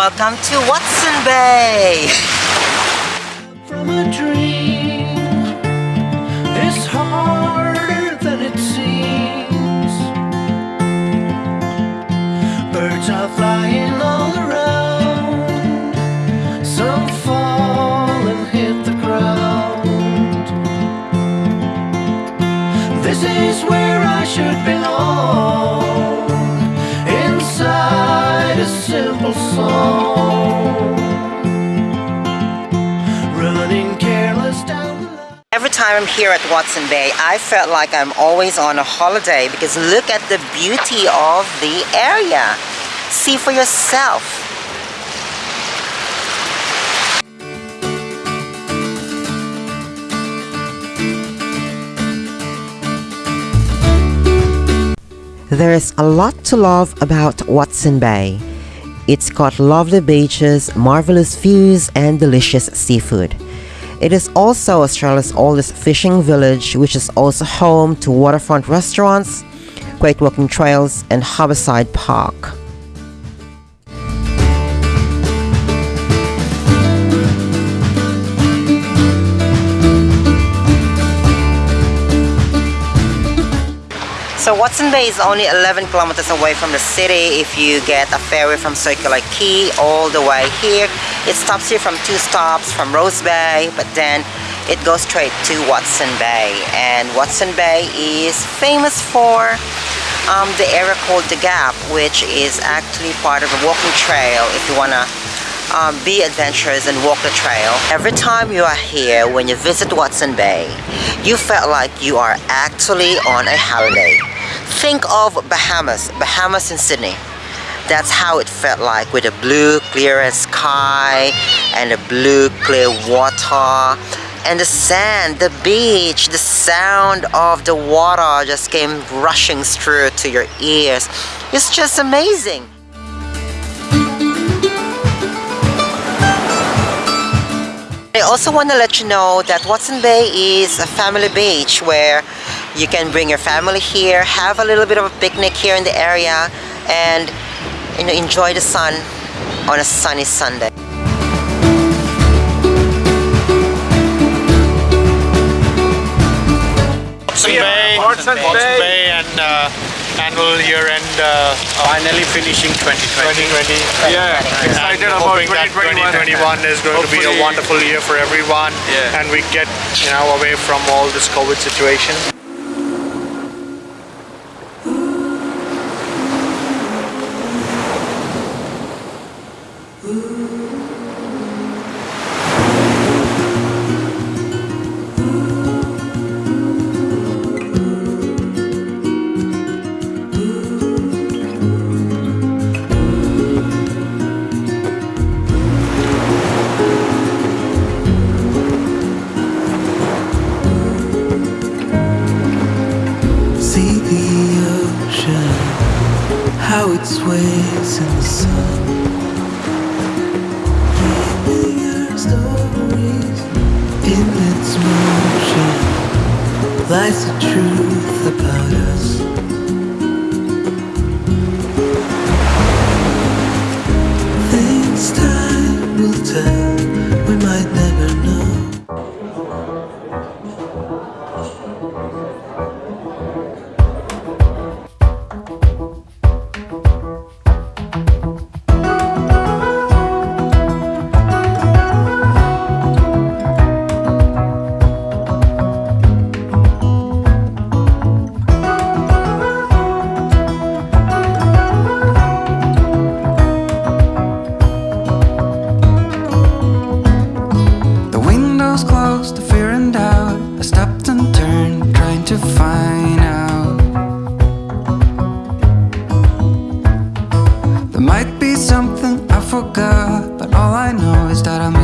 Welcome to Watson Bay. Every time I'm here at Watson Bay, I felt like I'm always on a holiday because look at the beauty of the area. See for yourself. There is a lot to love about Watson Bay. It's got lovely beaches, marvelous views, and delicious seafood. It is also Australia's oldest fishing village, which is also home to waterfront restaurants, great walking trails, and Harborside Park. So Watson Bay is only 11 kilometers away from the city if you get a ferry from Circular Quay all the way here. It stops you from two stops from Rose Bay, but then it goes straight to Watson Bay. And Watson Bay is famous for um, the area called The Gap, which is actually part of a walking trail if you want to um, be adventurous and walk the trail. Every time you are here, when you visit Watson Bay, you felt like you are actually on a holiday. Think of Bahamas, Bahamas in Sydney. That's how it felt like with the blue clear sky and the blue clear water and the sand, the beach, the sound of the water just came rushing through to your ears. It's just amazing. I also want to let you know that Watson Bay is a family beach where you can bring your family here, have a little bit of a picnic here in the area and you know, enjoy the sun on a sunny Sunday. Watson Bay, Watson's Watson Bay. Bay and uh, annual year-end uh, finally finishing 2020. 2020. Yeah, excited and about hoping that 2021 2021. is going to be a wonderful year for everyone Yeah. and we get you know away from all this COVID situation. How it sways in the sun. Keeping our stories in its motion lies the truth about us.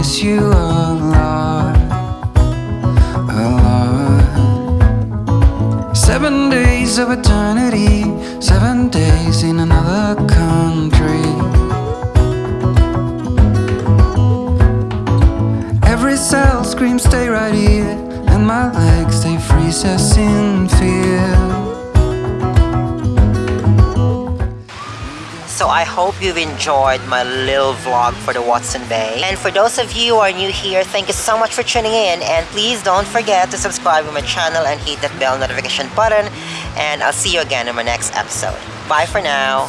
Miss you a lot. A lot. Seven days of eternity, seven days in another country. Every cell screams, stay right here. And my legs, they freeze us in fear. I hope you've enjoyed my little vlog for the Watson Bay. And for those of you who are new here, thank you so much for tuning in. And please don't forget to subscribe to my channel and hit that bell notification button. And I'll see you again in my next episode. Bye for now.